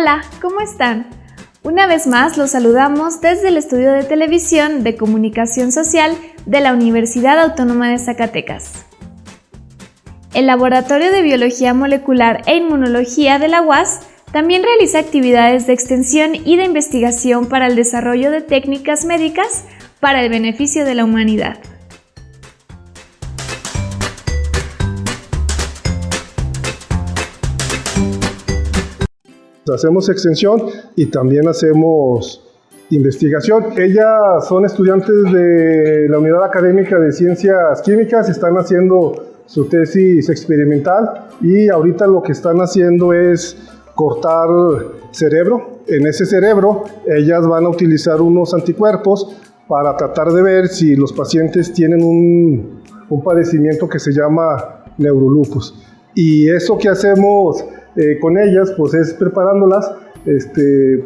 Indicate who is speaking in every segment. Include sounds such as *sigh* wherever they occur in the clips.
Speaker 1: Hola, ¿cómo están? Una vez más los saludamos desde el estudio de televisión de comunicación social de la Universidad Autónoma de Zacatecas. El Laboratorio de Biología Molecular e Inmunología de la UAS también realiza actividades de extensión y de investigación para el desarrollo de técnicas médicas para el beneficio de la humanidad.
Speaker 2: Hacemos extensión y también hacemos investigación. Ellas son estudiantes de la Unidad Académica de Ciencias Químicas, están haciendo su tesis experimental y ahorita lo que están haciendo es cortar cerebro. En ese cerebro ellas van a utilizar unos anticuerpos para tratar de ver si los pacientes tienen un, un padecimiento que se llama neurolupus. Y eso que hacemos eh, con ellas, pues es preparándolas, este,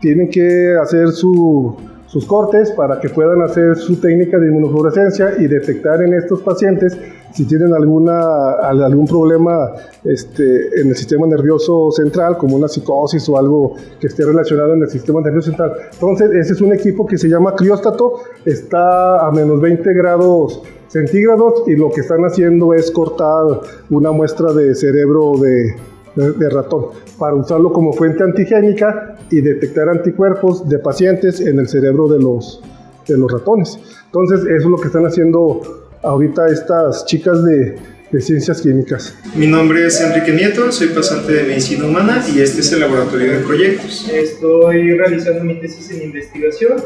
Speaker 2: tienen que hacer su, sus cortes para que puedan hacer su técnica de inmunofluorescencia y detectar en estos pacientes si tienen alguna, algún problema este, en el sistema nervioso central, como una psicosis o algo que esté relacionado en el sistema nervioso central. Entonces, ese es un equipo que se llama crióstato, está a menos 20 grados centígrados y lo que están haciendo es cortar una muestra de cerebro de, de, ratón para usarlo como fuente antigénica y detectar anticuerpos de pacientes en el cerebro de los, de los ratones. Entonces, eso es lo que están haciendo ahorita estas chicas de, de Ciencias Químicas.
Speaker 3: Mi nombre es Enrique Nieto, soy pasante de Medicina Humana y este es el laboratorio de proyectos.
Speaker 4: Estoy realizando mi tesis en investigación,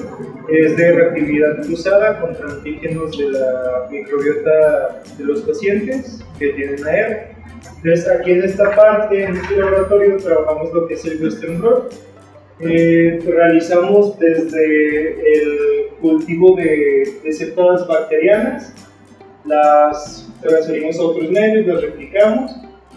Speaker 4: es de reactividad cruzada contra antígenos de la microbiota de los pacientes que tienen AR. Entonces aquí en esta parte, en este laboratorio, trabajamos lo que es el Western Blot. Eh, realizamos desde el cultivo de, de bacterianas, las transferimos a otros medios, las replicamos,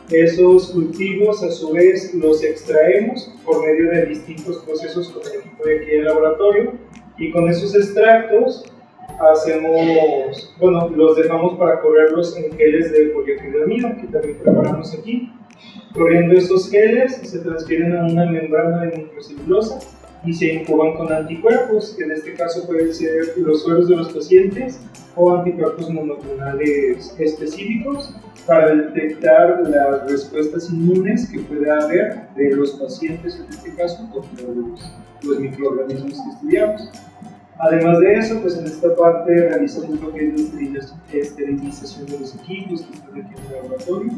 Speaker 4: esos cultivos a su vez los extraemos por medio de distintos procesos con el equipo de aquí del laboratorio. Y con esos extractos hacemos, bueno, los dejamos para correrlos en geles de polioacrilamida, que también preparamos aquí. Corriendo esos geles se transfieren a una membrana de microcelulosa y se incuban con anticuerpos, que en este caso pueden ser los suelos de los pacientes o anticuerpos monoclonales específicos para detectar las respuestas inmunes que pueda haber de los pacientes, en este caso, contra los, los microorganismos que estudiamos. Además de eso, pues en esta parte realizamos lo que es la esterilización de los equipos que están aquí en el laboratorio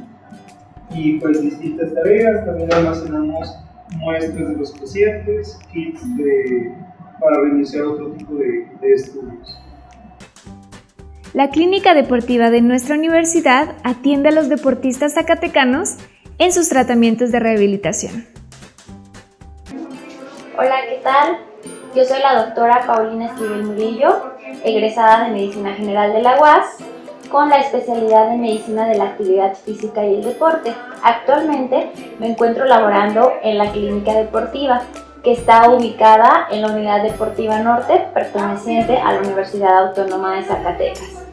Speaker 4: y pues distintas tareas, también almacenamos muestras de los pacientes, kits de, para reiniciar otro tipo de, de estudios.
Speaker 1: La clínica deportiva de nuestra universidad atiende a los deportistas zacatecanos en sus tratamientos de rehabilitación.
Speaker 5: Hola, ¿qué tal? Yo soy la doctora Paulina Esquivel Murillo, egresada de Medicina General de la UAS, con la especialidad en Medicina de la Actividad Física y el Deporte. Actualmente me encuentro laborando en la Clínica Deportiva, que está ubicada en la Unidad Deportiva Norte, perteneciente a la Universidad Autónoma de Zacatecas.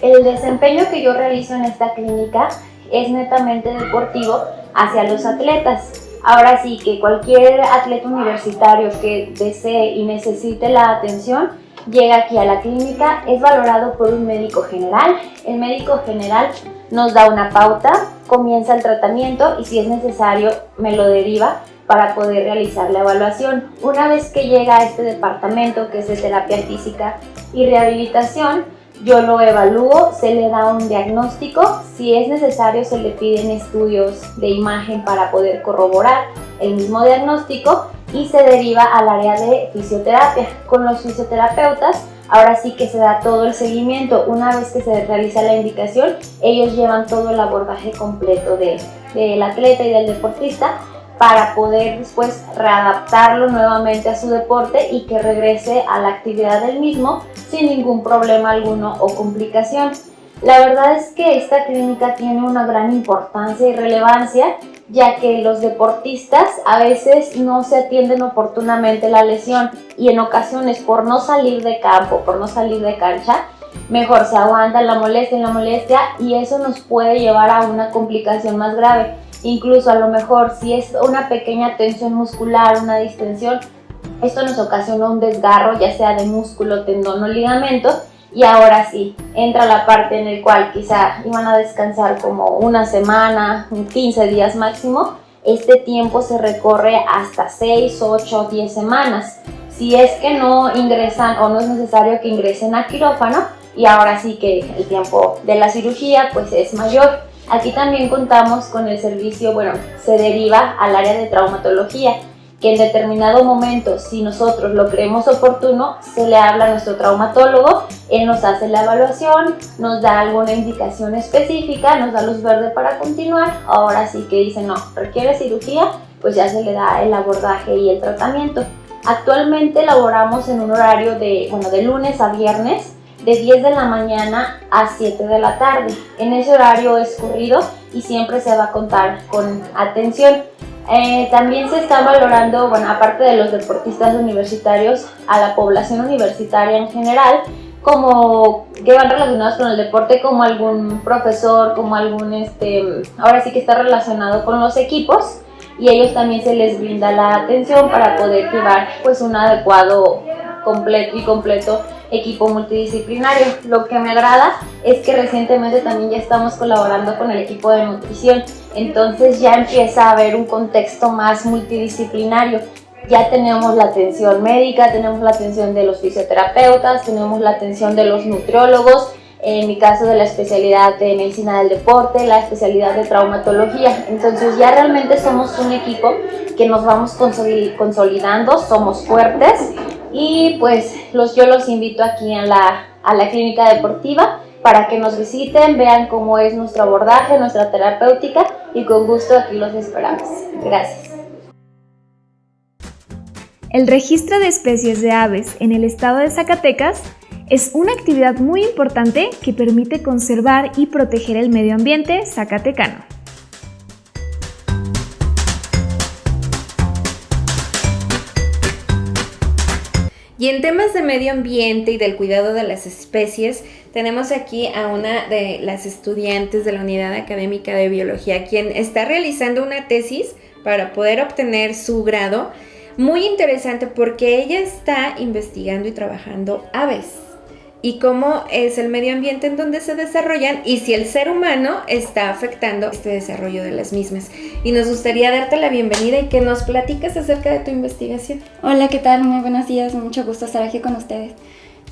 Speaker 5: El desempeño que yo realizo en esta clínica es netamente deportivo hacia los atletas, Ahora sí que cualquier atleta universitario que desee y necesite la atención llega aquí a la clínica, es valorado por un médico general. El médico general nos da una pauta, comienza el tratamiento y si es necesario me lo deriva para poder realizar la evaluación. Una vez que llega a este departamento que es de terapia física y rehabilitación, yo lo evalúo, se le da un diagnóstico, si es necesario se le piden estudios de imagen para poder corroborar el mismo diagnóstico y se deriva al área de fisioterapia. Con los fisioterapeutas ahora sí que se da todo el seguimiento. Una vez que se realiza la indicación, ellos llevan todo el abordaje completo del atleta y del deportista para poder después readaptarlo nuevamente a su deporte y que regrese a la actividad del mismo sin ningún problema alguno o complicación. La verdad es que esta clínica tiene una gran importancia y relevancia ya que los deportistas a veces no se atienden oportunamente la lesión y en ocasiones por no salir de campo, por no salir de cancha, mejor se aguanta la molestia la molestia y eso nos puede llevar a una complicación más grave. Incluso a lo mejor si es una pequeña tensión muscular, una distensión, esto nos ocasiona un desgarro ya sea de músculo, tendón o ligamento y ahora sí, entra la parte en el cual quizá iban a descansar como una semana, 15 días máximo, este tiempo se recorre hasta 6, 8, 10 semanas. Si es que no ingresan o no es necesario que ingresen a quirófano y ahora sí que el tiempo de la cirugía pues es mayor. Aquí también contamos con el servicio, bueno, se deriva al área de traumatología que en determinado momento, si nosotros lo creemos oportuno, se le habla a nuestro traumatólogo, él nos hace la evaluación, nos da alguna indicación específica, nos da luz verde para continuar, ahora sí que dice no, requiere cirugía, pues ya se le da el abordaje y el tratamiento. Actualmente laboramos en un horario de, bueno, de lunes a viernes, de 10 de la mañana a 7 de la tarde. En ese horario es corrido y siempre se va a contar con atención. Eh, también se está valorando, bueno, aparte de los deportistas universitarios, a la población universitaria en general, como que van relacionados con el deporte, como algún profesor, como algún, este, ahora sí que está relacionado con los equipos y ellos también se les brinda la atención para poder llevar pues un adecuado completo y completo equipo multidisciplinario. Lo que me agrada es que recientemente también ya estamos colaborando con el equipo de nutrición, entonces ya empieza a haber un contexto más multidisciplinario. Ya tenemos la atención médica, tenemos la atención de los fisioterapeutas, tenemos la atención de los nutriólogos, en mi caso de la especialidad de medicina del deporte, la especialidad de traumatología. Entonces ya realmente somos un equipo que nos vamos consolidando, somos fuertes y pues los, yo los invito aquí a la, a la clínica deportiva para que nos visiten, vean cómo es nuestro abordaje, nuestra terapéutica y con gusto aquí los esperamos. Gracias.
Speaker 1: El registro de especies de aves en el estado de Zacatecas es una actividad muy importante que permite conservar y proteger el medio ambiente zacatecano. Y en temas de medio ambiente y del cuidado de las especies, tenemos aquí a una de las estudiantes de la Unidad Académica de Biología, quien está realizando una tesis para poder obtener su grado. Muy interesante porque ella está investigando y trabajando aves y cómo es el medio ambiente en donde se desarrollan y si el ser humano está afectando este desarrollo de las mismas. Y nos gustaría darte la bienvenida y que nos platiques acerca de tu investigación.
Speaker 6: Hola, ¿qué tal? Muy buenos días, mucho gusto estar aquí con ustedes.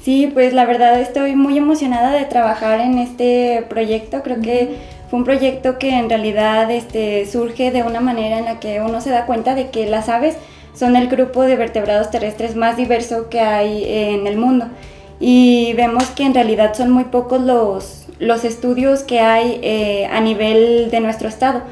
Speaker 6: Sí, pues la verdad estoy muy emocionada de trabajar en este proyecto. Creo que fue un proyecto que en realidad este, surge de una manera en la que uno se da cuenta de que las aves son el grupo de vertebrados terrestres más diverso que hay en el mundo y vemos que en realidad son muy pocos los, los estudios que hay eh, a nivel de nuestro estado.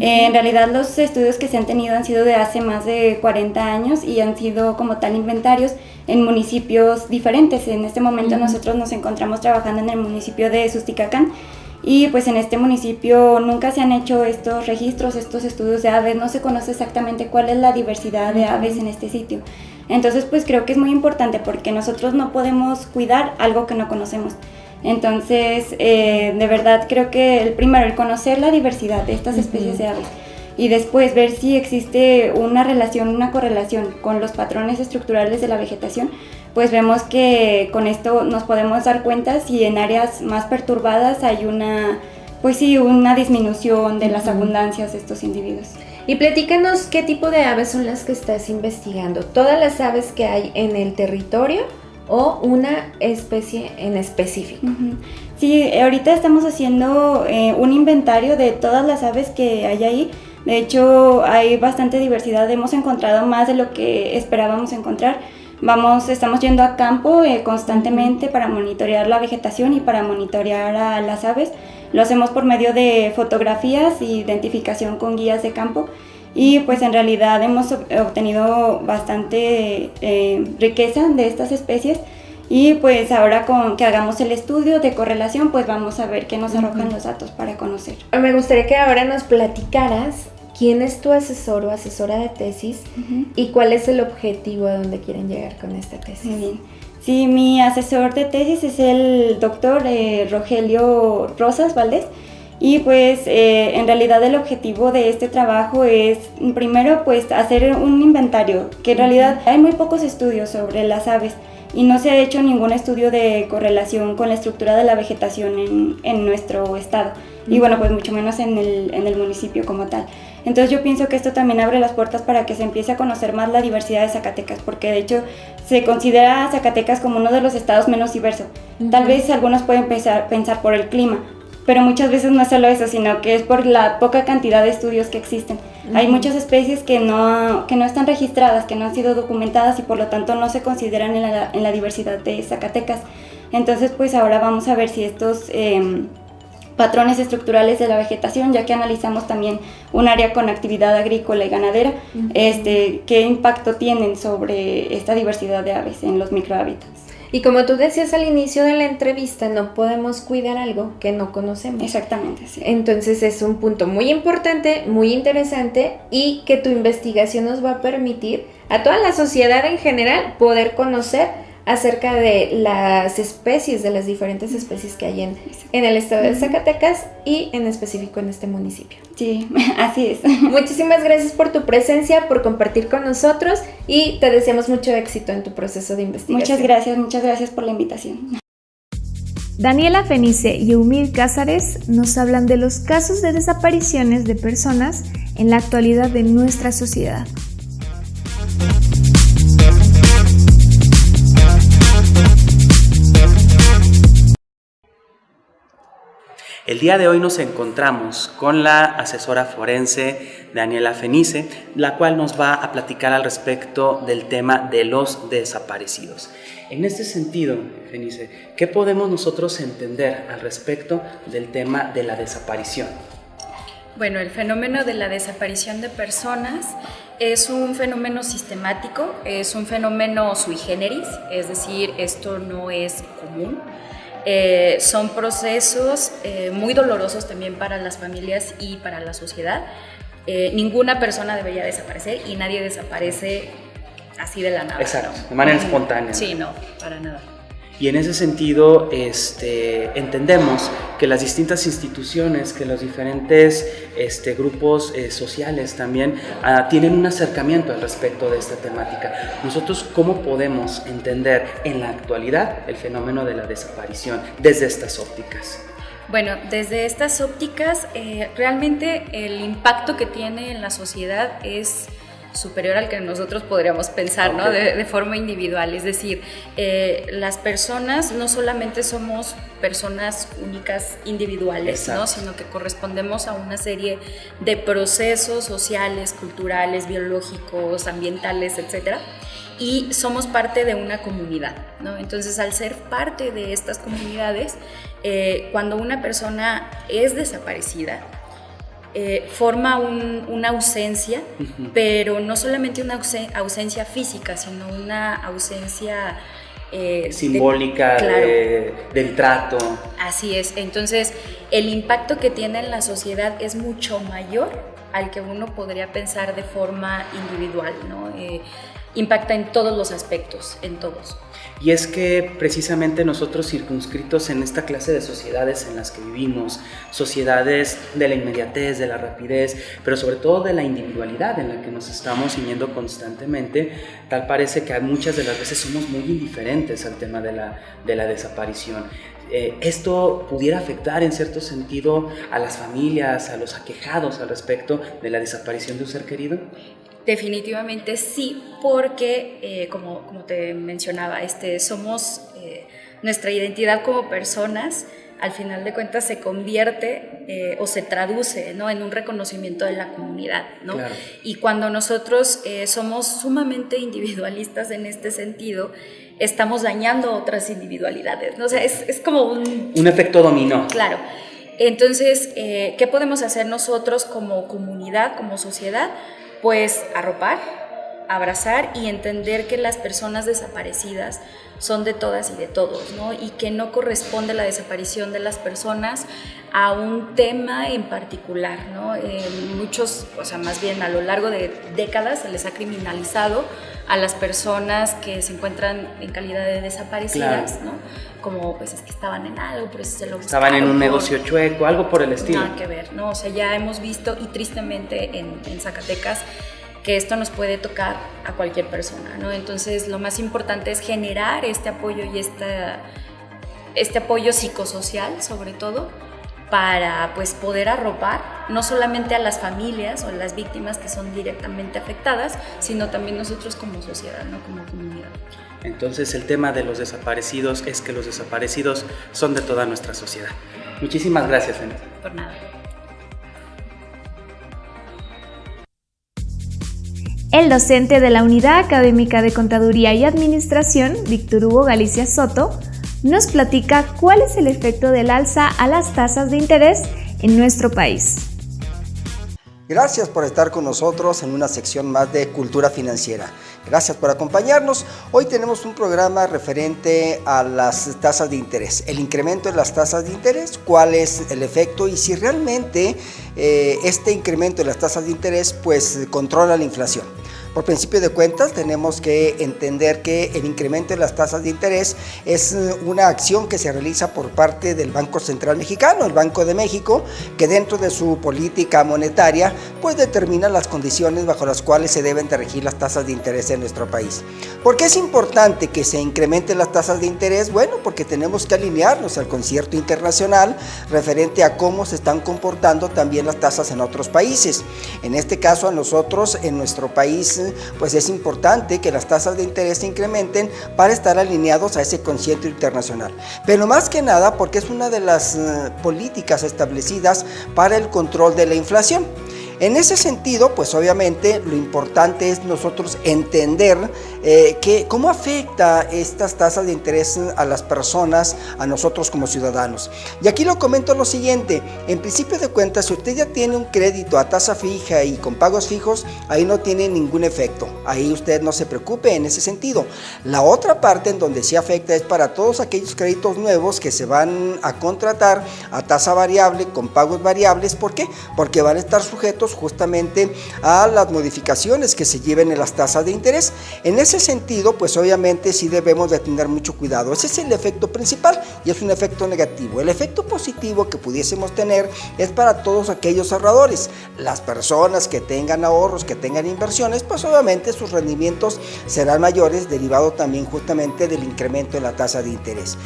Speaker 6: en realidad los estudios que se han tenido han sido de hace más de 40 años y han sido como tal inventarios en municipios diferentes. En este momento nosotros nos encontramos trabajando en el municipio de Susticacán y pues en este municipio nunca se han hecho estos registros, estos estudios de aves, no se conoce exactamente cuál es la diversidad de aves en este sitio. Entonces, pues creo que es muy importante porque nosotros no podemos cuidar algo que no conocemos. Entonces, eh, de verdad creo que el primero, el conocer la diversidad de estas especies de aves y después ver si existe una relación, una correlación con los patrones estructurales de la vegetación, pues vemos que con esto nos podemos dar cuenta si en áreas más perturbadas hay una, pues sí, una disminución de las abundancias de estos individuos.
Speaker 1: Y platícanos qué tipo de aves son las que estás investigando. ¿Todas las aves que hay en el territorio o una especie en específico?
Speaker 6: Sí, ahorita estamos haciendo eh, un inventario de todas las aves que hay ahí. De hecho, hay bastante diversidad. Hemos encontrado más de lo que esperábamos encontrar. Vamos, estamos yendo a campo eh, constantemente para monitorear la vegetación y para monitorear a las aves. Lo hacemos por medio de fotografías e identificación con guías de campo y pues en realidad hemos obtenido bastante eh, riqueza de estas especies y pues ahora con que hagamos el estudio de correlación pues vamos a ver qué nos arrojan los datos para conocer.
Speaker 1: Me gustaría que ahora nos platicaras quién es tu asesor o asesora de tesis y cuál es el objetivo a donde quieren llegar con esta tesis.
Speaker 6: Muy bien. Sí, mi asesor de tesis es el doctor eh, Rogelio Rosas Valdés Y pues eh, en realidad el objetivo de este trabajo es primero pues hacer un inventario, que en realidad hay muy pocos estudios sobre las aves y no se ha hecho ningún estudio de correlación con la estructura de la vegetación en, en nuestro estado y bueno pues mucho menos en el, en el municipio como tal. Entonces yo pienso que esto también abre las puertas para que se empiece a conocer más la diversidad de Zacatecas, porque de hecho se considera Zacatecas como uno de los estados menos diversos. Tal vez algunos pueden pensar, pensar por el clima, pero muchas veces no es solo eso, sino que es por la poca cantidad de estudios que existen. Hay muchas especies que no, que no están registradas, que no han sido documentadas y por lo tanto no se consideran en la, en la diversidad de Zacatecas. Entonces pues ahora vamos a ver si estos... Eh, patrones estructurales de la vegetación, ya que analizamos también un área con actividad agrícola y ganadera, este, qué impacto tienen sobre esta diversidad de aves en los microhábitats.
Speaker 1: Y como tú decías al inicio de la entrevista, no podemos cuidar algo que no conocemos.
Speaker 6: Exactamente, sí.
Speaker 1: Entonces es un punto muy importante, muy interesante y que tu investigación nos va a permitir a toda la sociedad en general poder conocer acerca de las especies, de las diferentes especies que hay en, en el estado de Zacatecas y en específico en este municipio.
Speaker 6: Sí, *laughs* así es.
Speaker 1: Muchísimas gracias por tu presencia, por compartir con nosotros y te deseamos mucho éxito en tu proceso de investigación.
Speaker 6: Muchas gracias, muchas gracias por la invitación.
Speaker 1: Daniela Fenice y Eumir Cázares nos hablan de los casos de desapariciones de personas en la actualidad de nuestra sociedad.
Speaker 7: El día de hoy nos encontramos con la asesora forense Daniela Fenice, la cual nos va a platicar al respecto del tema de los desaparecidos. En este sentido, Fenice, ¿qué podemos nosotros entender al respecto del tema de la desaparición?
Speaker 8: Bueno, el fenómeno de la desaparición de personas es un fenómeno sistemático, es un fenómeno sui generis, es decir, esto no es común eh, son procesos eh, muy dolorosos también para las familias y para la sociedad. Eh, ninguna persona debería desaparecer y nadie desaparece así de la nada.
Speaker 7: Exacto, de manera espontánea.
Speaker 8: Sí, no, para nada.
Speaker 7: Y en ese sentido este, entendemos que las distintas instituciones, que los diferentes este, grupos eh, sociales también ah, tienen un acercamiento al respecto de esta temática. Nosotros, ¿cómo podemos entender en la actualidad el fenómeno de la desaparición desde estas ópticas?
Speaker 8: Bueno, desde estas ópticas, eh, realmente el impacto que tiene en la sociedad es superior al que nosotros podríamos pensar, ¿no? De, forma individual. Es decir, eh, las personas no solamente somos personas únicas individuales, ¿no? Sino que correspondemos a una serie de procesos sociales, culturales, biológicos, ambientales, etcétera y somos parte de una comunidad, ¿no? Entonces, al ser parte de estas comunidades, eh, cuando una persona es desaparecida, eh, forma una ausencia, pero no solamente una ausencia física, sino una ausencia...
Speaker 7: Eh, Simbólica del trato.
Speaker 8: Así es, entonces el impacto que tiene en la sociedad es mucho mayor al que uno podría pensar de forma individual, ¿no? Eh, impacta en todos los aspectos, en todos.
Speaker 7: Y es que precisamente nosotros circunscritos en esta clase de sociedades en las que vivimos, sociedades de la inmediatez, de la rapidez, pero sobre todo de la individualidad en la que nos estamos ciñendo constantemente, tal parece que muchas de las veces somos muy indiferentes al tema de la, de la desaparición. Eh, ¿Esto pudiera afectar en cierto sentido a las familias, a los aquejados al respecto de la desaparición de un ser querido?
Speaker 8: Definitivamente sí, porque eh, como, como, te mencionaba, este, somos eh, nuestra identidad como personas, al final de cuentas se convierte eh, o se traduce ¿no? en un reconocimiento de la comunidad. ¿no? Y cuando nosotros somos sumamente individualistas en este sentido, estamos dañando otras individualidades. ¿no? O sea, es, es como un...
Speaker 7: Un efecto dominó.
Speaker 8: Claro. Entonces, ¿qué podemos hacer nosotros como comunidad, como sociedad? Pues arropar, abrazar y entender que las personas desaparecidas son de todas y de todos, ¿no? Y que no corresponde la desaparición de las personas a un tema en particular, ¿no? Eh, muchos, o sea, más bien a lo largo de décadas se les ha criminalizado a las personas que se encuentran en calidad de desaparecidas, ¿no? Como pues es que estaban en algo, por eso se lo
Speaker 7: Estaban en un negocio chueco, algo por el estilo.
Speaker 8: Nada que ver, ¿no? O sea, ya hemos visto y tristemente en, en Zacatecas que esto nos puede tocar a cualquier persona, ¿no? Entonces lo más importante es generar este apoyo y esta, este apoyo psicosocial sobre todo para pues poder arropar no solamente a las familias o a las víctimas que son directamente afectadas, sino también nosotros como sociedad, ¿no? como comunidad.
Speaker 7: Entonces el tema de los desaparecidos es que los desaparecidos son de toda nuestra sociedad. Muchísimas gracias, Ana.
Speaker 8: Por nada.
Speaker 1: El docente de la Unidad Académica de Contaduría y Administración, Víctor Hugo Galicia Soto, nos platica cuál es el efecto del alza a las tasas de interés en nuestro país.
Speaker 9: Gracias por estar con nosotros en una sección más de Cultura Financiera. Gracias por acompañarnos. Hoy tenemos un programa referente a las tasas de interés, el incremento de las tasas de interés, cuál es el efecto y si realmente eh, este incremento de las tasas de interés pues controla la inflación. Por principio de cuentas, tenemos que entender que el incremento de las tasas de interés es una acción que se realiza por parte del Banco Central Mexicano, el Banco de México, que dentro de su política monetaria, pues determina las condiciones bajo las cuales se deben de regir las tasas de interés en nuestro país. ¿Por qué es importante que se incrementen las tasas de interés? Bueno, porque tenemos que alinearnos al concierto internacional referente a cómo se están comportando también las tasas en otros países. En este caso, a nosotros, en nuestro país, pues es importante que las tasas de interés se incrementen para estar alineados a ese concierto internacional. Pero más que nada porque es una de las eh, políticas establecidas para el control de la inflación. En ese sentido, pues obviamente lo importante es nosotros entender eh, que, cómo afecta estas tasas de interés a las personas, a nosotros como ciudadanos. Y aquí lo comento lo siguiente, en principio de cuentas, si usted ya tiene un crédito a tasa fija y con pagos fijos, ahí no tiene ningún efecto. Ahí usted no se preocupe en ese sentido. La otra parte en donde sí afecta es para todos aquellos créditos nuevos que se van a contratar a tasa variable, con pagos variables. ¿Por qué? Porque van a estar sujetos justamente a las modificaciones que se lleven en las tasas de interés. En ese sentido, pues obviamente sí debemos de tener mucho cuidado. Ese es el efecto principal y es un efecto negativo. El efecto positivo que pudiésemos tener es para todos aquellos ahorradores. Las personas que tengan ahorros, que tengan inversiones, pues obviamente sus rendimientos serán mayores derivado también justamente del incremento de la tasa de interés.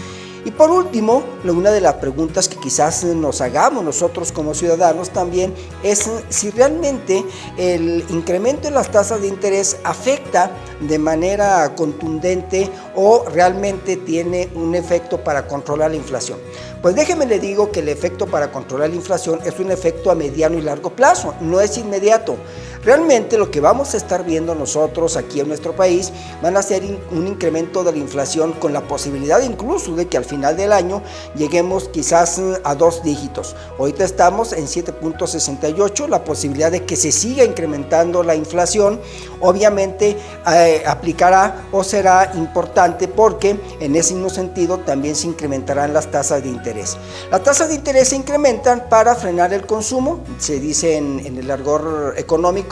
Speaker 9: Y por último, una de las preguntas que quizás nos hagamos nosotros como ciudadanos también es si realmente el incremento de las tasas de interés afecta de manera contundente o realmente tiene un efecto para controlar la inflación. Pues déjeme le digo que el efecto para controlar la inflación es un efecto a mediano y largo plazo, no es inmediato. Realmente lo que vamos a estar viendo nosotros aquí en nuestro país van a ser un incremento de la inflación con la posibilidad incluso de que al final del año lleguemos quizás mm, a dos dígitos. Ahorita estamos en 7.68, la posibilidad de que se siga incrementando la inflación obviamente eh, aplicará o será importante porque en ese mismo sentido también se incrementarán las tasas de interés. Las tasas de interés se incrementan para frenar el consumo, se dice en, en el argor económico,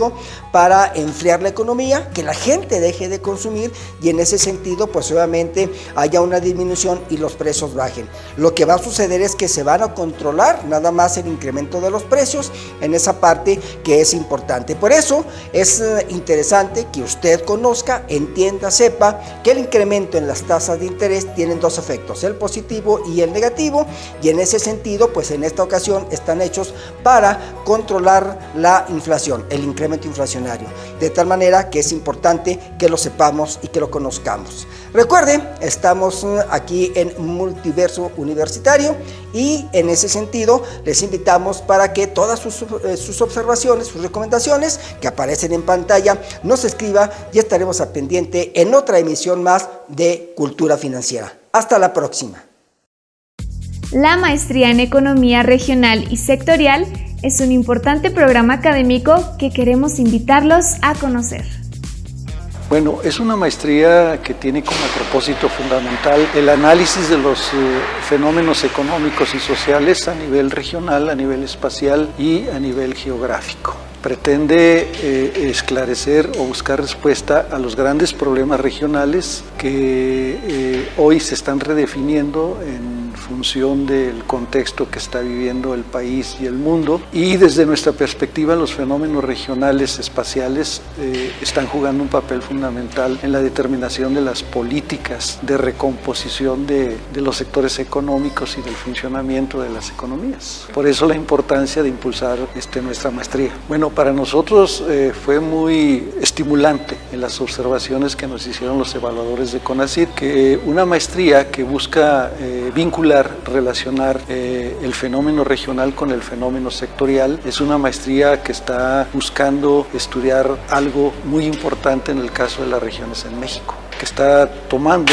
Speaker 9: para enfriar la economía, que la gente deje de consumir y en ese sentido pues obviamente haya una disminución y los precios bajen. Lo que va a suceder es que se van a controlar nada más el incremento de los precios en esa parte que es importante. Por eso es eh, interesante que usted conozca, entienda, sepa que el incremento en las tasas de interés tienen dos efectos, el positivo y el negativo y en ese sentido pues en esta ocasión están hechos para controlar la inflación, el incremento inflacionario. De tal manera que es importante que lo sepamos y que lo conozcamos. Recuerden, estamos eh, aquí en Multiverso Universitario y en ese sentido les invitamos para que todas sus, eh, observaciones, sus recomendaciones que aparecen en pantalla nos escriba y estaremos a pendiente en otra emisión más de Cultura Financiera. Hasta la próxima.
Speaker 1: La maestría en Economía Regional y Sectorial es un importante programa académico que queremos invitarlos a conocer.
Speaker 10: Bueno, es una maestría que tiene como propósito fundamental el análisis de los eh, fenómenos económicos y sociales a nivel regional, a nivel espacial y a nivel geográfico. pretende eh, esclarecer o buscar respuesta a los grandes problemas regionales que eh, hoy se están redefiniendo en función del contexto que está viviendo el país y el mundo y desde nuestra perspectiva los fenómenos regionales espaciales eh, están jugando un papel fundamental en la determinación de las políticas de recomposición de, de los sectores económicos y del funcionamiento de las economías. Por eso la importancia de impulsar este, nuestra maestría. Bueno, para nosotros eh, fue muy estimulante en las observaciones que nos hicieron los evaluadores de CONACYT que una maestría que busca eh, vincular, relacionar eh, el fenómeno regional con el fenómeno sectorial. Es una maestría que está buscando estudiar algo muy importante en el caso de las regiones en México, que está tomando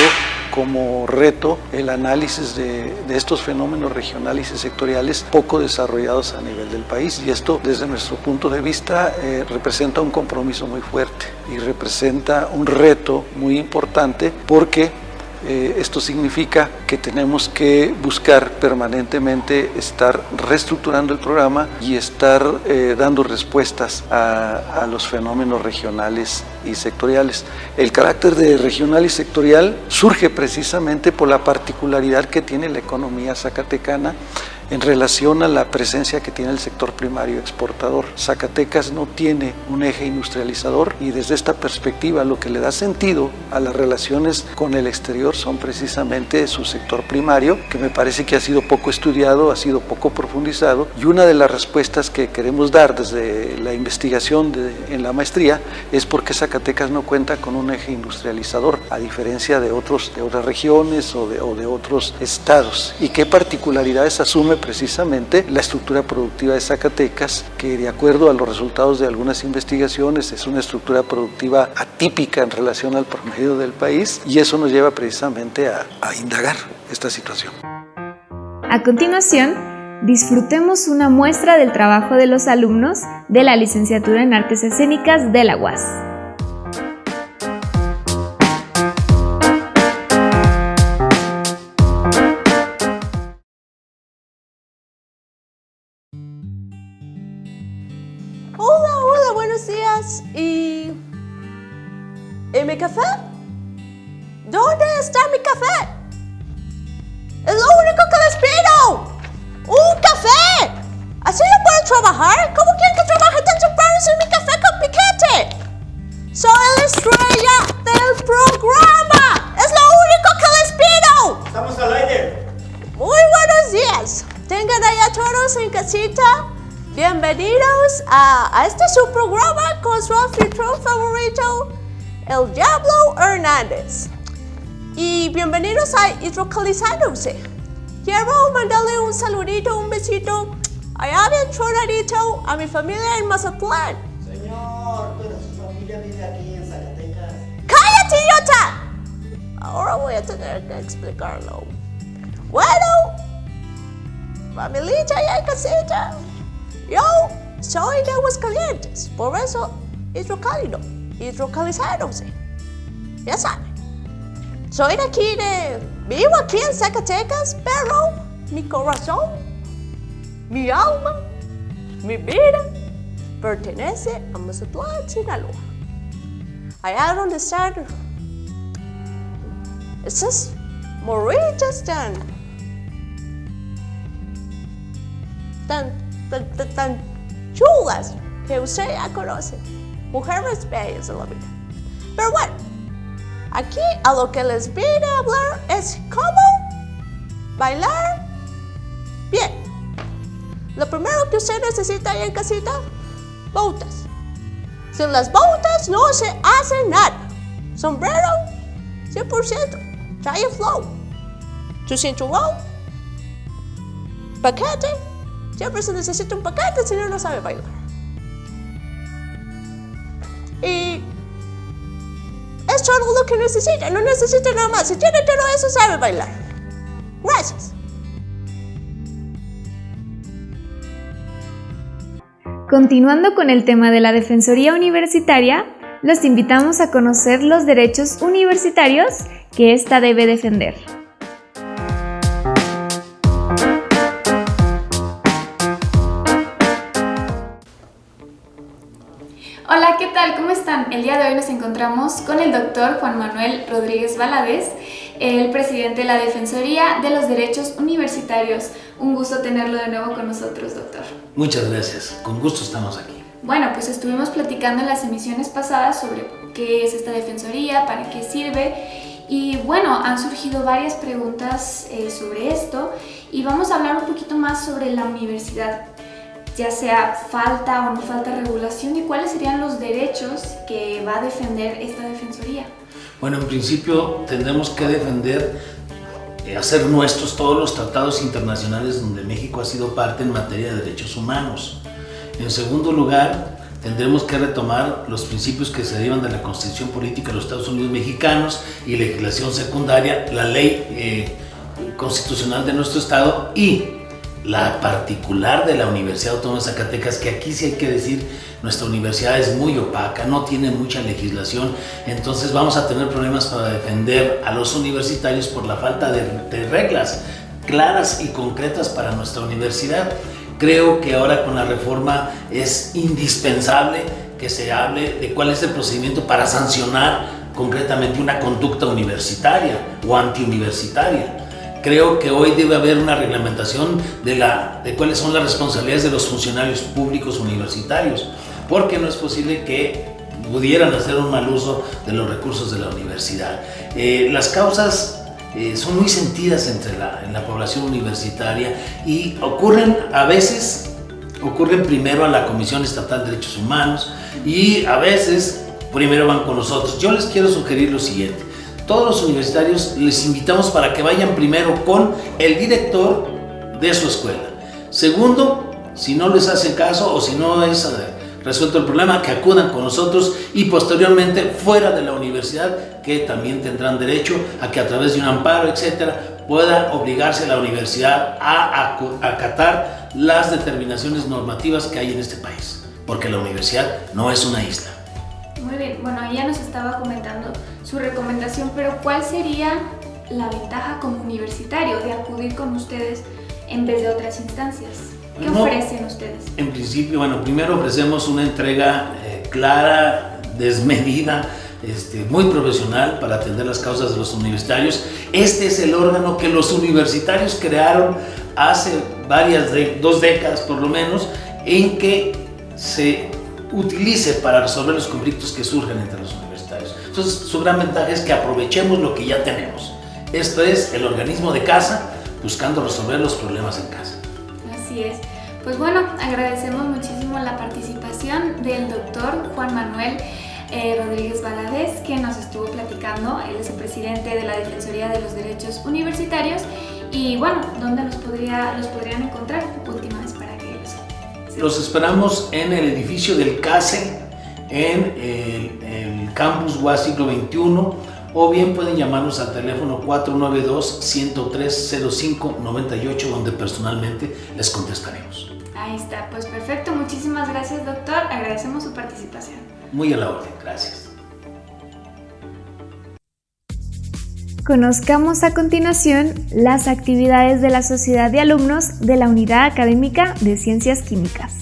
Speaker 10: como reto el análisis de, estos fenómenos regionales y sectoriales poco desarrollados a nivel del país. Y esto desde nuestro punto de vista eh, representa un compromiso muy fuerte y representa un reto muy importante porque eh, esto significa que tenemos que buscar permanentemente estar reestructurando el programa y estar eh, dando respuestas a, a, los fenómenos regionales y sectoriales. El carácter de regional y sectorial surge precisamente por la particularidad que tiene la economía zacatecana en relación a la presencia que tiene el sector primario exportador. Zacatecas no tiene un eje industrializador y desde esta perspectiva lo que le da sentido a las relaciones con el exterior son precisamente su sector primario, que me parece que ha sido poco estudiado, ha sido poco profundizado y una de las respuestas que queremos dar desde la investigación de, en la maestría es porque Zacatecas no cuenta con un eje industrializador, a diferencia de, otros, de otras regiones o de, o de otros estados y qué particularidades asume precisamente la estructura productiva de Zacatecas, que de acuerdo a los resultados de algunas investigaciones es una estructura productiva atípica en relación al promedio del país y eso nos lleva precisamente a, a indagar esta situación.
Speaker 1: A continuación, disfrutemos una muestra del trabajo de los alumnos de la licenciatura en Artes Escénicas de la UAS.
Speaker 11: ¿Y... ¿Y mi café? ¿Dónde está mi café? Es lo único que les pido. ¡Un café! ¿Así no puedo trabajar? ¿Cómo quieren que trabaje tan temprano sin mi café con piquete? Soy la estrella del programa. Es lo único que les pido.
Speaker 12: Estamos al aire.
Speaker 11: Muy buenos días. Tengan allá todos en casita Bienvenidos a, a, este su programa con su anfitrión favorito, el Diablo Hernández. Y bienvenidos a Hidrocalizándose. Quiero mandarle un saludito, un besito allá bien tronadito a mi familia en Mazatlán.
Speaker 12: Señor, pero su familia vive aquí en Zacatecas.
Speaker 11: ¡Cállate, idiota! Ahora voy a tener que explicarlo. Bueno, familia ya en casita. Yo soy de Aguascalientes, por eso hidrocálido, hidrocalizándose. Ya saben. Soy de aquí, de, vivo aquí en Zacatecas, pero mi corazón, mi alma, mi vida pertenece a Mazatlán, Sinaloa. Allá donde están esas morritas tan, tan tan, tan, tan chulas que usted ya conoce. Mujeres bellas de la vida. Pero bueno, aquí a lo que les vine a hablar es cómo bailar bien. Lo primero que usted necesita ahí en casita, botas. Sin las botas no se hace nada. Sombrero, 100%, trae flow. Tu cinturón, paquete, Siempre se necesita un paquete, si no, no sabe bailar. Y es todo lo que necesita, no necesita nada más. Si tiene todo eso, sabe bailar. Gracias.
Speaker 1: Continuando con el tema de la Defensoría Universitaria, los invitamos a conocer los derechos universitarios que ésta debe defender.
Speaker 13: Tal? ¿Cómo están? El día de hoy nos encontramos con el doctor Juan Manuel Rodríguez Valadez, el presidente de la Defensoría de los Derechos Universitarios. Un gusto tenerlo de nuevo con nosotros, doctor.
Speaker 14: Muchas gracias, con gusto estamos aquí.
Speaker 13: Bueno, pues estuvimos platicando en las emisiones pasadas sobre qué es esta Defensoría, para qué sirve y bueno, han surgido varias preguntas eh, sobre esto y vamos a hablar un poquito más sobre la universidad ya sea falta o no falta regulación y cuáles serían los derechos que va a defender esta Defensoría.
Speaker 14: Bueno, en principio tendremos que defender, eh, hacer nuestros todos los tratados internacionales donde México ha sido parte en materia de derechos humanos. En segundo lugar, tendremos que retomar los principios que se derivan de la Constitución Política de los Estados Unidos Mexicanos y legislación secundaria, la ley eh, constitucional de nuestro Estado y la particular de la Universidad Autónoma de Zacatecas, que aquí sí hay que decir, nuestra universidad es muy opaca, no tiene mucha legislación, entonces vamos a tener problemas para defender a los universitarios por la falta de, reglas claras y concretas para nuestra universidad. Creo que ahora con la reforma es indispensable que se hable de cuál es el procedimiento para sancionar concretamente una conducta universitaria o antiuniversitaria creo que hoy debe haber una reglamentación de, la, de cuáles son las responsabilidades de los funcionarios públicos universitarios, porque no es posible que pudieran hacer un mal uso de los recursos de la universidad. Eh, las causas eh, son muy sentidas entre la, en la población universitaria y ocurren a veces, ocurren primero a la Comisión Estatal de Derechos Humanos y a veces primero van con nosotros. Yo les quiero sugerir lo siguiente todos los universitarios les invitamos para que vayan primero con el director de su escuela. Segundo, si no les hace caso o si no es eh, resuelto el problema, que acudan con nosotros y posteriormente fuera de la universidad, que también tendrán derecho a que a través de un amparo, etcétera, pueda obligarse a la universidad a acatar las determinaciones normativas que hay en este país, porque la universidad no es una isla.
Speaker 13: Muy bien, bueno, ya nos estaba comentando su recomendación, pero ¿cuál sería la ventaja como universitario de acudir con ustedes en vez de otras instancias? ¿Qué ofrecen ustedes?
Speaker 14: En principio, bueno, primero ofrecemos una entrega eh, clara, desmedida, este, muy profesional para atender las causas de los universitarios. Este es el órgano que los universitarios crearon hace varias, de, dos décadas por lo menos, en que se utilice para resolver los conflictos que surgen entre los universitarios. Entonces, su gran ventaja es que aprovechemos lo que ya tenemos. Esto es el organismo de casa buscando resolver los problemas en casa.
Speaker 13: Así es. Pues bueno, agradecemos muchísimo la participación del doctor Juan Manuel eh, Rodríguez Valadez, que nos estuvo platicando. Él es el presidente de la Defensoría de los Derechos Universitarios. Y bueno, ¿dónde los, podría, los podrían encontrar?
Speaker 14: Los esperamos en el edificio del CASE, en el, campus UAS siglo XXI, o bien pueden llamarnos al teléfono 492-103-0598, donde personalmente les contestaremos.
Speaker 13: Ahí está, pues perfecto. Muchísimas gracias, doctor. Agradecemos su participación.
Speaker 14: Muy a la orden, gracias.
Speaker 13: Conozcamos a continuación las actividades de la Sociedad de Alumnos de la Unidad Académica de Ciencias Químicas.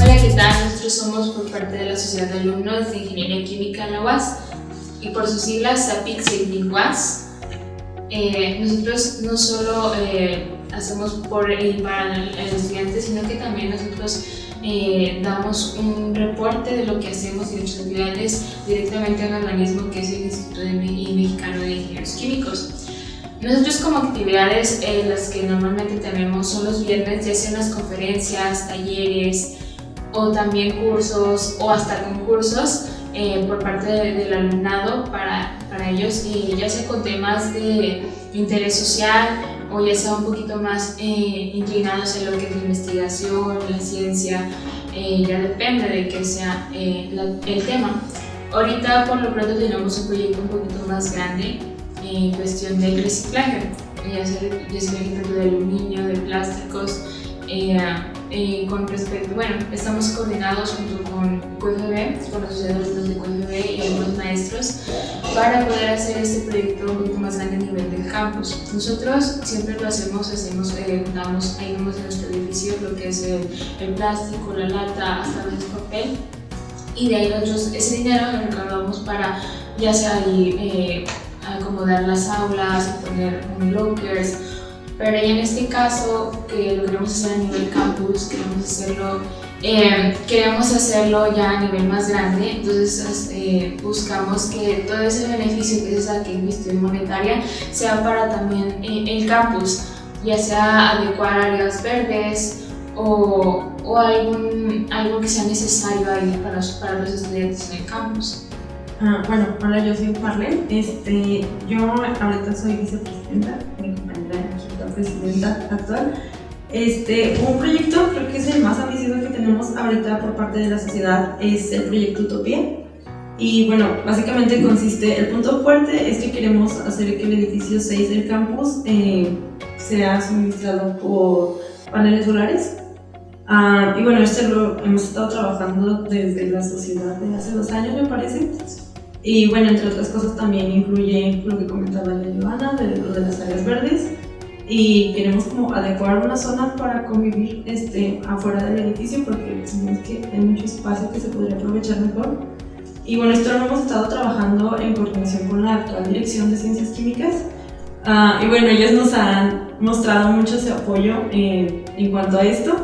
Speaker 15: Hola, ¿qué tal? Nosotros somos por parte de la Sociedad de Alumnos de Ingeniería Química en la UAS y por sus siglas SAPIC UAS. Eh, nosotros no solo eh, hacemos por y para el estudiante, sino que también nosotros eh, damos un reporte de lo que hacemos y nuestras actividades directamente a un organismo que es el Instituto Mexicano de Ingenieros Químicos. Nosotros como actividades eh, las que normalmente tenemos son los viernes, ya sean las conferencias, talleres o también cursos o hasta concursos eh, por parte del alumnado para, para ellos, ya sea con temas de interés social o ya sea un poquito más eh, inclinados en lo que es la investigación, la ciencia, eh, ya depende de que sea eh, el tema. Ahorita por lo pronto tenemos un proyecto un poquito más grande en cuestión del reciclaje, ya sea, sea de aluminio, de plásticos, eh, con respecto, bueno, estamos coordinados junto con QFB, con la Sociedad de QFB y algunos maestros para poder hacer este proyecto un poquito más grande a nivel del campus. Nosotros siempre lo hacemos, hacemos, eh, damos, ahí vemos en nuestro edificio lo que es el, el plástico, la lata, hasta el papel y de ahí nosotros ese dinero lo encargamos para ya sea ahí eh, acomodar las aulas, poner lockers, pero en este caso que lo queremos hacer a nivel campus, queremos hacerlo, eh, queremos hacerlo ya a nivel más grande, entonces eh, buscamos que todo ese beneficio que es esa que inversión monetaria sea para también el campus, ya sea adecuar áreas verdes o, o algún, algo que sea necesario ahí para, para los estudiantes en el campus.
Speaker 16: Ah, bueno, hola, yo soy Marlene. Este, yo ahorita soy vicepresidenta, mi la actual. Este, un proyecto, creo que es el más ambicioso que tenemos ahorita por parte de la sociedad, es el proyecto Utopía. Y bueno, básicamente consiste, el punto fuerte es que queremos hacer que el edificio 6 del campus eh, sea suministrado por paneles solares Ah, y bueno, este lo hemos estado trabajando desde la sociedad de hace dos años, me parece. Y bueno, entre otras cosas también incluye lo que comentaba la Joana, de de las áreas verdes. Y queremos como adecuar una zona para convivir este, afuera del edificio porque pensamos que hay mucho espacio que se podría aprovechar mejor. Y bueno, esto lo hemos estado trabajando en coordinación con la actual Dirección de Ciencias Químicas. Ah, y bueno, ellos nos han mostrado mucho ese apoyo eh, en cuanto a esto.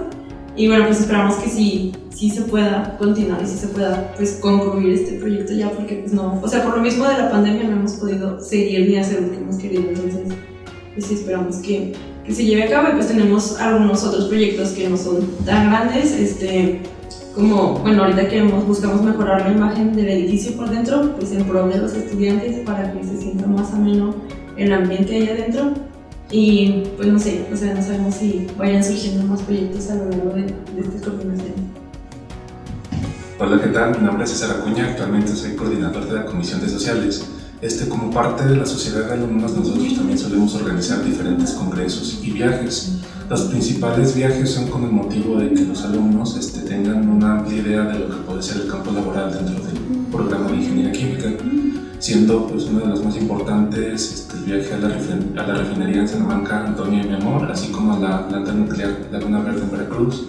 Speaker 16: Y bueno, pues esperamos que sí, sí se pueda continuar y sí se pueda pues concluir este proyecto ya porque pues no, o sea, por lo mismo de la pandemia no hemos podido seguir ni hacer lo que hemos querido, entonces pues esperamos que, que se lleve a cabo y pues tenemos algunos otros proyectos que no son tan grandes, este, como, bueno, ahorita queremos, buscamos mejorar la imagen del edificio por dentro, pues en pro de los estudiantes para que se sienta más ameno el ambiente ahí adentro y pues no sé, o sea, no sabemos si vayan surgiendo más proyectos a lo largo de, de esta coordinación.
Speaker 17: Hola, ¿qué tal? Mi nombre es César Acuña, actualmente soy coordinador de la Comisión de Sociales. Este, como parte de la sociedad de alumnos, nosotros también solemos organizar diferentes congresos y viajes. Los principales viajes son con el motivo de que los alumnos este, tengan una amplia idea de lo que puede ser el campo laboral dentro del programa de ingeniería química siendo pues, uno de los más importantes este, el viaje a la, a la refinería en Salamanca, Antonio y mi amor, así como a la planta nuclear Laguna Verde en Veracruz.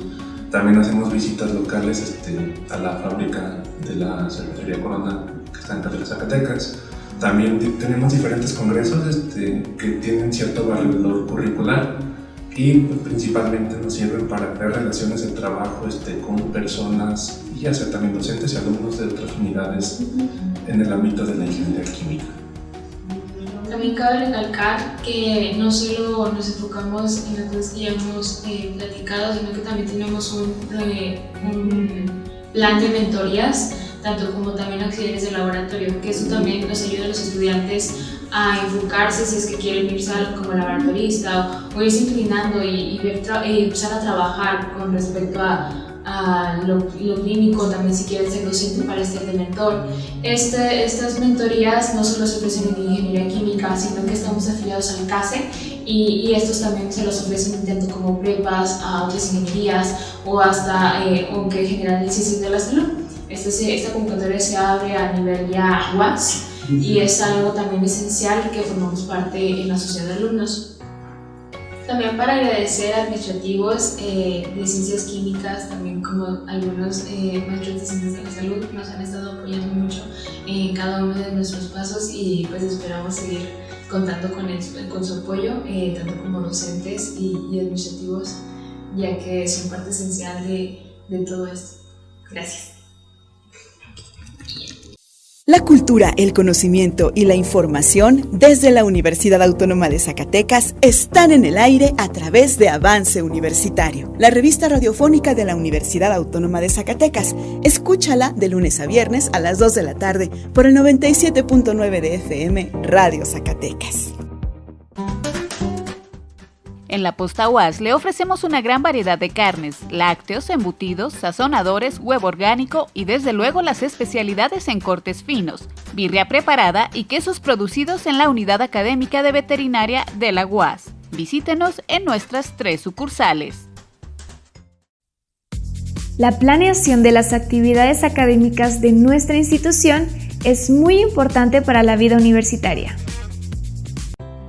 Speaker 17: También hacemos visitas locales este, a la fábrica de la cervecería Corona que está en de Zacatecas. También tenemos diferentes congresos este, que tienen cierto valor curricular y pues, principalmente nos sirven para crear relaciones de trabajo este, con personas, ya sea también docentes y alumnos de otras unidades en el ámbito de la ingeniería química.
Speaker 15: También cabe recalcar que no solo nos enfocamos en las cosas que ya hemos eh, platicado, sino que también tenemos un, eh, un plan de mentorías, tanto como también auxiliares de laboratorio, que eso también nos ayuda a los estudiantes a enfocarse si es que quieren irse como laboratorista o, irse inclinando y, ver y empezar a trabajar con respecto a, a lo, clínico, también si quieren ser docente para este de mentor. Este, estas mentorías no solo se ofrecen en ingeniería química, sino que estamos afiliados al CASE y, y estos también se los ofrecen tanto como prepas a otras ingenierías o hasta eh, o que generan el ciencias de la salud. Este, esta convocatoria se abre a nivel ya UAS y es algo también esencial que formamos parte en la sociedad de alumnos. También para agradecer a administrativos eh, de ciencias químicas, también como algunos eh, maestros de ciencias de la salud, nos han estado apoyando mucho en cada uno de nuestros pasos y pues esperamos seguir contando con, con su apoyo, eh, tanto como docentes y, y, administrativos, ya que son parte esencial de, de todo esto. Gracias.
Speaker 18: La cultura, el conocimiento y la información desde la Universidad Autónoma de Zacatecas están en el aire a través de Avance Universitario, la revista radiofónica de la Universidad Autónoma de Zacatecas. Escúchala de lunes a viernes a las 2 de la tarde por el 97.9 de FM Radio Zacatecas.
Speaker 19: En la posta UAS le ofrecemos una gran variedad de carnes, lácteos, embutidos, sazonadores, huevo orgánico y desde luego las especialidades en cortes finos, birria preparada y quesos producidos en la unidad académica de veterinaria de la UAS. Visítenos en nuestras tres sucursales.
Speaker 1: La planeación de las actividades académicas de nuestra institución es muy importante para la vida universitaria.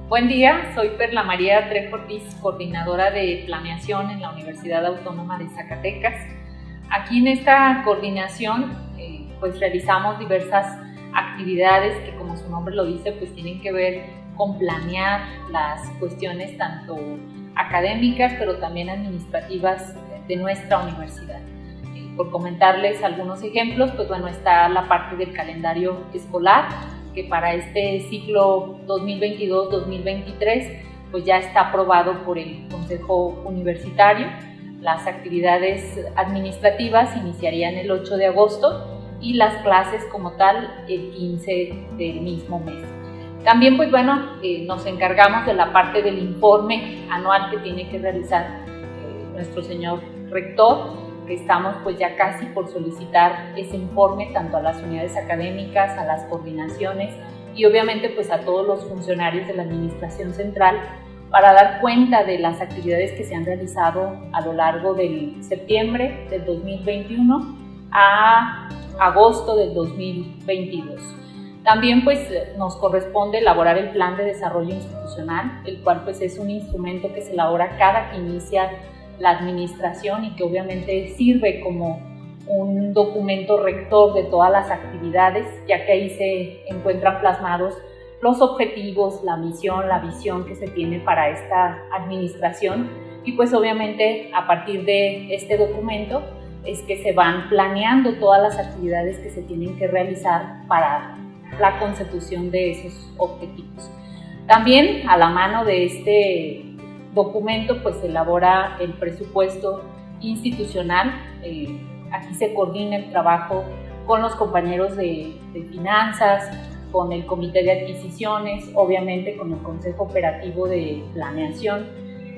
Speaker 20: Buen día, soy Perla María Trejo coordinadora de planeación en la Universidad Autónoma de Zacatecas. Aquí en esta coordinación eh, pues realizamos diversas actividades que como su nombre lo dice pues tienen que ver con planear las cuestiones tanto académicas pero también administrativas de nuestra universidad. Eh, por comentarles algunos ejemplos, pues bueno, está la parte del calendario escolar, que para este ciclo 2022-2023 pues ya está aprobado por el Consejo Universitario. Las actividades administrativas iniciarían el 8 de agosto y las clases como tal el 15 del mismo mes. También pues bueno, eh, nos encargamos de la parte del informe anual que tiene que realizar eh, nuestro señor rector, que estamos pues ya casi por solicitar ese informe tanto a las unidades académicas, a las coordinaciones y obviamente pues a todos los funcionarios de la administración central para dar cuenta de las actividades que se han realizado a lo largo del septiembre del 2021 a agosto del 2022. También pues nos corresponde elaborar el plan de desarrollo institucional, el cual pues es un instrumento que se elabora cada que inicia la administración y que obviamente sirve como un documento rector de todas las actividades, ya que ahí se encuentran plasmados los objetivos, la misión, la visión que se tiene para esta administración y pues obviamente a partir de este documento es que se van planeando todas las actividades que se tienen que realizar para la consecución de esos objetivos. También a la mano de este documento pues elabora el presupuesto institucional, eh, aquí se coordina el trabajo con los compañeros de, finanzas, con el comité de adquisiciones, obviamente con el consejo operativo de planeación,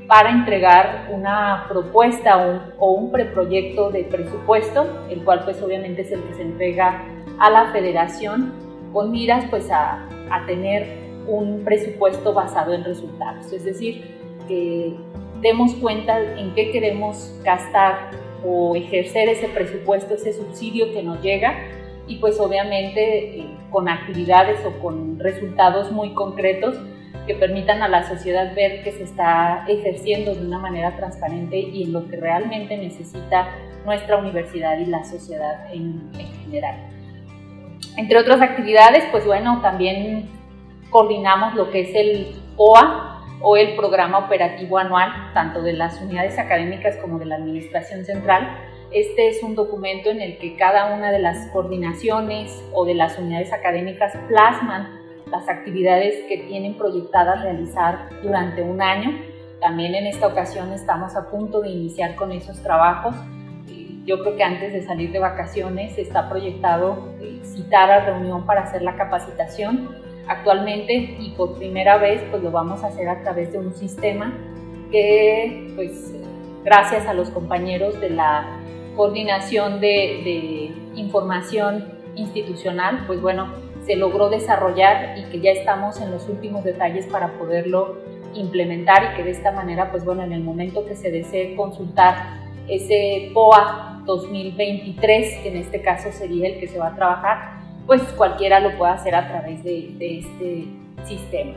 Speaker 20: para entregar una propuesta o un, preproyecto de presupuesto, el cual pues obviamente es el que se entrega a la federación con miras pues a, a tener un presupuesto basado en resultados, es decir, demos cuenta en qué queremos gastar o ejercer ese presupuesto, ese subsidio que nos llega y pues obviamente eh, con actividades o con resultados muy concretos que permitan a la sociedad ver que se está ejerciendo de una manera transparente y en lo que realmente necesita nuestra universidad y la sociedad en, en general. Entre otras actividades, pues bueno, también coordinamos lo que es el OA, o el programa operativo anual, tanto de las unidades académicas como de la Administración Central. Este es un documento en el que cada una de las coordinaciones o de las unidades académicas plasman las actividades que tienen proyectadas realizar durante un año. También en esta ocasión estamos a punto de iniciar con esos trabajos. Yo creo que antes de salir de vacaciones está proyectado eh, citar a reunión para hacer la capacitación actualmente y por primera vez pues lo vamos a hacer a través de un sistema que pues gracias a los compañeros de la coordinación de, información institucional pues bueno se logró desarrollar y que ya estamos en los últimos detalles para poderlo implementar y que de esta manera pues bueno en el momento que se desee consultar ese POA 2023 que en este caso sería el que se va a trabajar pues cualquiera lo puede hacer a través de, este sistema.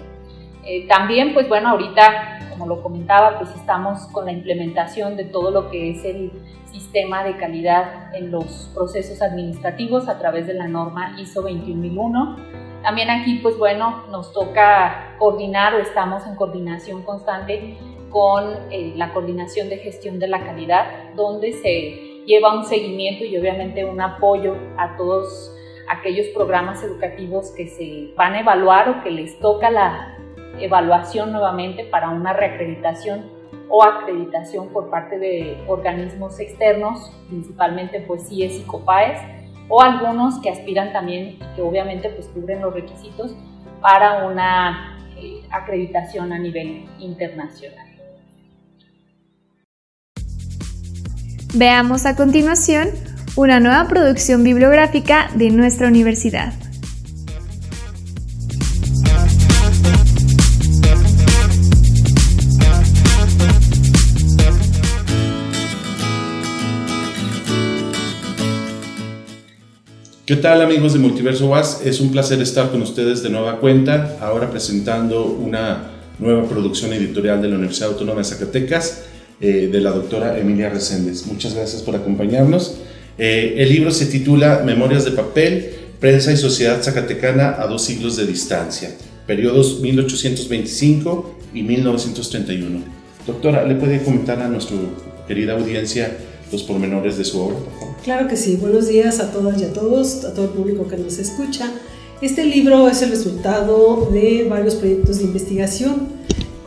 Speaker 20: Eh, también, pues bueno, ahorita, como lo comentaba, pues estamos con la implementación de todo lo que es el sistema de calidad en los procesos administrativos a través de la norma ISO 21001. También aquí, pues bueno, nos toca coordinar o estamos en coordinación constante con eh, la coordinación de gestión de la calidad, donde se lleva un seguimiento y obviamente un apoyo a todos aquellos programas educativos que se van a evaluar o que les toca la evaluación nuevamente para una reacreditación o acreditación por parte de organismos externos, principalmente pues CIES y COPAES, o algunos que aspiran también que obviamente pues cubren los requisitos para una eh, acreditación a nivel internacional.
Speaker 1: Veamos a continuación una nueva producción bibliográfica de nuestra universidad.
Speaker 21: ¿Qué tal amigos de Multiverso Was? Es un placer estar con ustedes de nueva cuenta, ahora presentando una nueva producción editorial de la Universidad Autónoma de Zacatecas, eh, de la doctora Emilia Reséndez. Muchas gracias por acompañarnos. Eh, el libro se titula Memorias de papel, prensa y sociedad zacatecana a dos siglos de distancia, periodos 1825 y 1931. Doctora, ¿le puede comentar a nuestra querida audiencia los pormenores de su obra?
Speaker 22: Claro que sí. Buenos días a todas y a todos, a todo el público que nos escucha. Este libro es el resultado de varios proyectos de investigación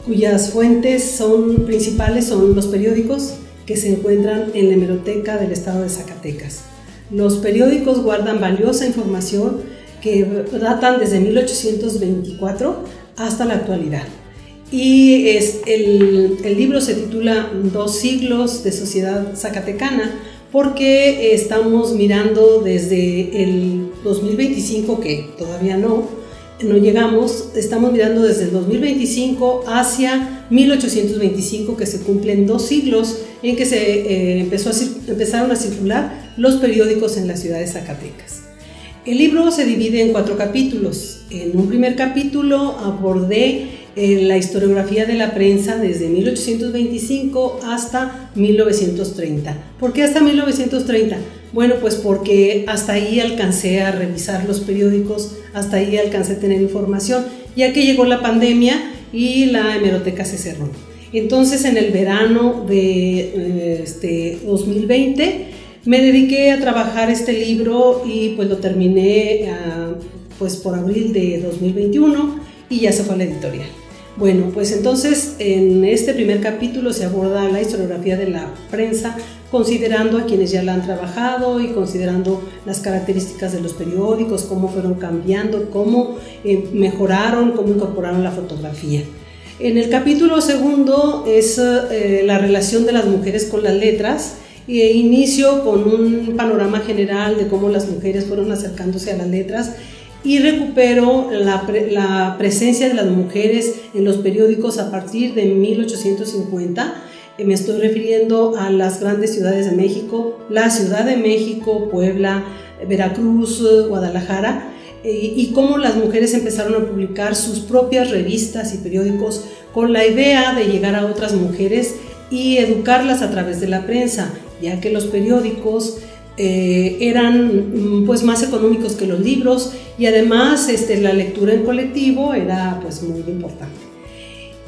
Speaker 22: cuyas fuentes son principales son los periódicos que se encuentran en la hemeroteca del estado de Zacatecas. Los periódicos guardan valiosa información que datan desde 1824 hasta la actualidad. Y es, el, el libro se titula Dos siglos de sociedad zacatecana porque estamos mirando desde el 2025, que todavía no, no llegamos, estamos mirando desde el 2025 hacia 1825, que se cumplen dos siglos en que se eh, empezó a, empezaron a circular los periódicos en la ciudad de Zacatecas. El libro se divide en cuatro capítulos. En un primer capítulo abordé eh, la historiografía de la prensa desde 1825 hasta 1930. ¿Por qué hasta 1930? Bueno, pues porque hasta ahí alcancé a revisar los periódicos, hasta ahí alcancé a tener información, ya que llegó la pandemia y la hemeroteca se cerró. Entonces, en el verano de eh, este 2020, me dediqué a trabajar este libro y pues lo terminé ah, pues por abril de 2021 y ya se fue a la editorial. Bueno, pues entonces en este primer capítulo se aborda la historiografía de la prensa, considerando a quienes ya la han trabajado y considerando las características de los periódicos, cómo fueron cambiando, cómo eh, mejoraron, cómo incorporaron la fotografía. En el capítulo segundo es eh, la relación de las mujeres con las letras, e inicio con un panorama general de cómo las mujeres fueron acercándose a las letras y recupero la, presencia de las mujeres en los periódicos a partir de 1850. Eh, me estoy refiriendo a las grandes ciudades de México, la Ciudad de México, Puebla, Veracruz, Guadalajara, eh, y cómo las mujeres empezaron a publicar sus propias revistas y periódicos con la idea de llegar a otras mujeres y educarlas a través de la prensa, ya que los periódicos eh, eran mm, pues más económicos que los libros y además este, la lectura en colectivo era pues muy importante.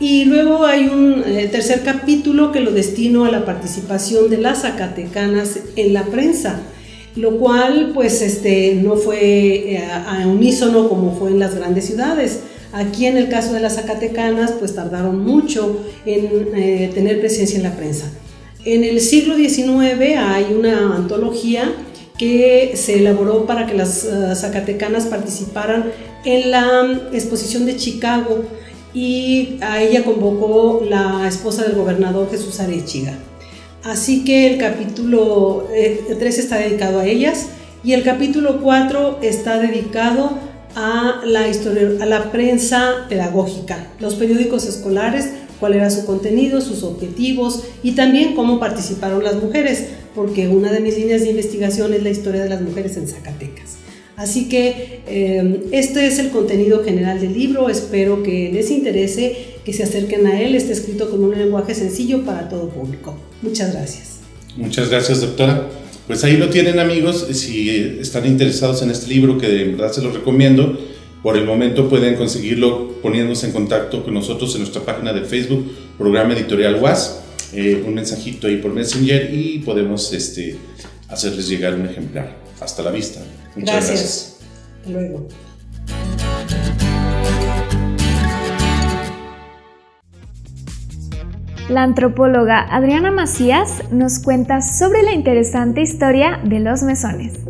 Speaker 22: Y luego hay un eh, tercer capítulo que lo destino a la participación de las zacatecanas en la prensa, lo cual pues este, no fue eh, a, unísono como fue en las grandes ciudades. Aquí en el caso de las zacatecanas pues tardaron mucho en tener presencia en la prensa. En el siglo XIX hay una antología que se elaboró para que las eh, zacatecanas participaran en la exposición de Chicago y a ella convocó la esposa del gobernador Jesús Arechiga. Así que el capítulo 3 eh, está dedicado a ellas y el capítulo 4 está dedicado a la, historia, a la prensa pedagógica, los periódicos escolares cuál era su contenido, sus objetivos y también cómo participaron las mujeres, porque una de mis líneas de investigación es la historia de las mujeres en Zacatecas. Así que eh, este es el contenido general del libro, espero que les interese, que se acerquen a él, está escrito con un lenguaje sencillo para todo público. Muchas gracias.
Speaker 21: Muchas gracias, doctora. Pues ahí lo tienen amigos, si están interesados en este libro, que de verdad se los recomiendo, por el momento pueden conseguirlo poniéndose en contacto con nosotros en nuestra página de Facebook, Programa Editorial UAS, eh, un mensajito ahí por Messenger y podemos este, hacerles llegar un ejemplar. Hasta la vista.
Speaker 22: Muchas gracias. gracias. Hasta luego.
Speaker 1: La antropóloga Adriana Macías nos cuenta sobre la interesante historia de los mesones.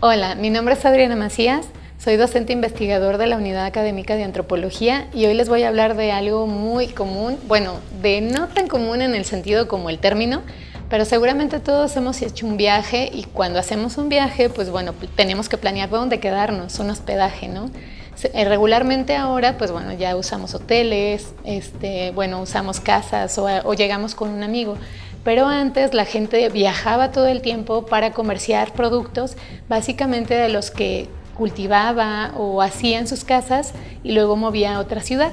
Speaker 23: Hola, mi nombre es Adriana Macías, soy docente investigador de la Unidad Académica de Antropología y hoy les voy a hablar de algo muy común, bueno, de no tan común en el sentido como el término, pero seguramente todos hemos hecho un viaje y cuando hacemos un viaje, pues bueno, tenemos que planear dónde quedarnos, un hospedaje, ¿no? Eh, regularmente ahora, pues bueno, ya usamos hoteles, este, bueno, usamos casas o, o llegamos con un amigo, pero antes la gente viajaba todo el tiempo para comerciar productos, básicamente de los que cultivaba o hacía en sus casas y luego movía a otra ciudad.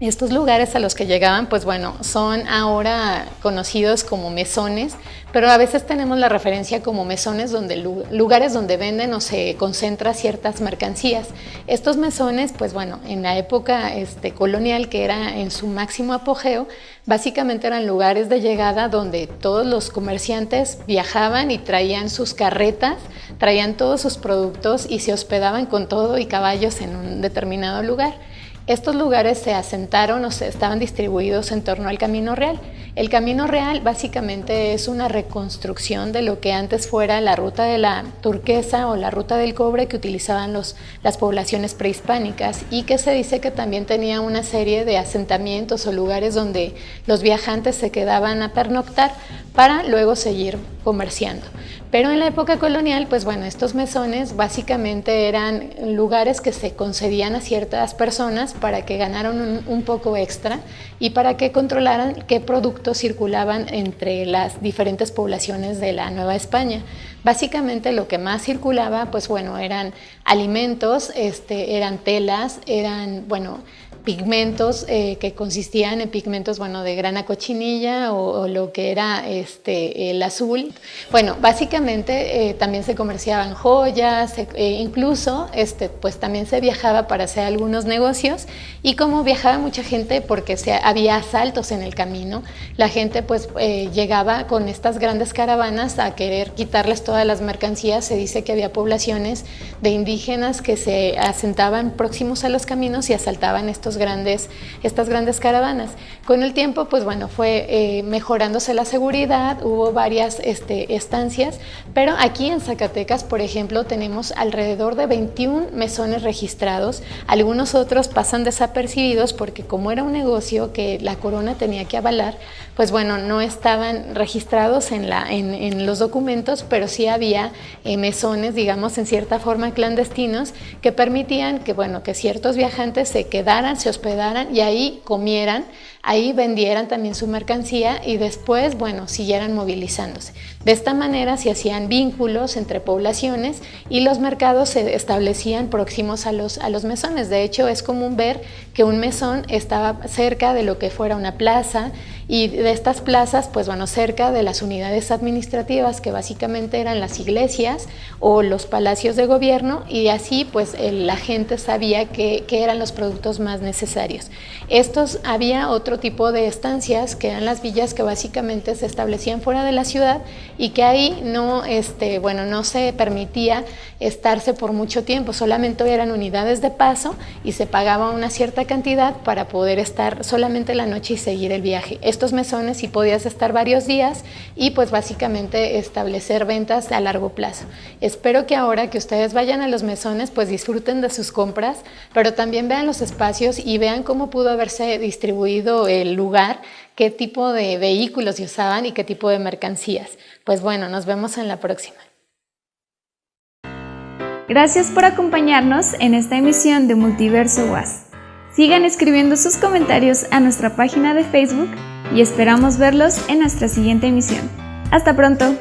Speaker 23: Estos lugares a los que llegaban, pues bueno, son ahora conocidos como mesones, pero a veces tenemos la referencia como mesones donde lugares donde venden o se concentra ciertas mercancías. Estos mesones, pues bueno, en la época este, colonial que era en su máximo apogeo, básicamente eran lugares de llegada donde todos los comerciantes viajaban y traían sus carretas, traían todos sus productos y se hospedaban con todo y caballos en un determinado lugar. Estos lugares se asentaron o se estaban distribuidos en torno al Camino Real. El Camino Real básicamente es una reconstrucción de lo que antes fuera la ruta de la turquesa o la ruta del cobre que utilizaban las poblaciones prehispánicas y que se dice que también tenía una serie de asentamientos o lugares donde los viajantes se quedaban a pernoctar para luego seguir comerciando. Pero en la época colonial, pues bueno, estos mesones básicamente eran lugares que se concedían a ciertas personas para que ganaran un, poco extra y para que controlaran qué productos circulaban entre las diferentes poblaciones de la Nueva España. Básicamente lo que más circulaba, pues bueno, eran alimentos, este, eran telas, eran, bueno, pigmentos eh, que consistían en pigmentos bueno, de grana cochinilla o, lo que era este, el azul. Bueno, básicamente eh, también se comerciaban joyas, eh, incluso este, pues también se viajaba para hacer algunos negocios y como viajaba mucha gente porque se, había asaltos en el camino, la gente pues llegaba con estas grandes caravanas a querer quitarles todas las mercancías. Se dice que había poblaciones de indígenas que se asentaban próximos a los caminos y asaltaban estos grandes, estas grandes caravanas. Con el tiempo, pues bueno, fue eh, mejorándose la seguridad, hubo varias este, estancias, pero aquí en Zacatecas, por ejemplo, tenemos alrededor de 21 mesones registrados, algunos otros pasan desapercibidos porque como era un negocio que la corona tenía que avalar, pues bueno, no estaban registrados en, los documentos, pero sí había eh, mesones, digamos, en cierta forma clandestinos que permitían que, bueno, que ciertos viajantes se quedaran, se hospedaran y ahí comieran, ahí vendieran también su mercancía y después, bueno, siguieran movilizándose. De esta manera se hacían vínculos entre poblaciones y los mercados se establecían próximos a los, a los mesones. De hecho, es común ver que un mesón estaba cerca de lo que fuera una plaza y de estas plazas, pues bueno, cerca de las unidades administrativas que básicamente eran las iglesias o los palacios de gobierno y así pues la gente sabía que, eran los productos más necesarios. Estos había otro tipo de estancias que eran las villas que básicamente se establecían fuera de la ciudad y que ahí no, este, bueno, no se permitía estarse por mucho tiempo, solamente eran unidades de paso y se pagaba una cierta cantidad para poder estar solamente la noche y seguir el viaje estos mesones y podías estar varios días y pues básicamente establecer ventas a largo plazo. Espero que ahora que ustedes vayan a los mesones pues disfruten de sus compras, pero también vean los espacios y vean cómo pudo haberse distribuido el lugar, qué tipo de vehículos usaban y qué tipo de mercancías. Pues bueno, nos vemos en la próxima.
Speaker 1: Gracias por acompañarnos en esta emisión de Multiverso Was. Sigan escribiendo sus comentarios a nuestra página de Facebook y esperamos verlos en nuestra siguiente emisión. Hasta pronto.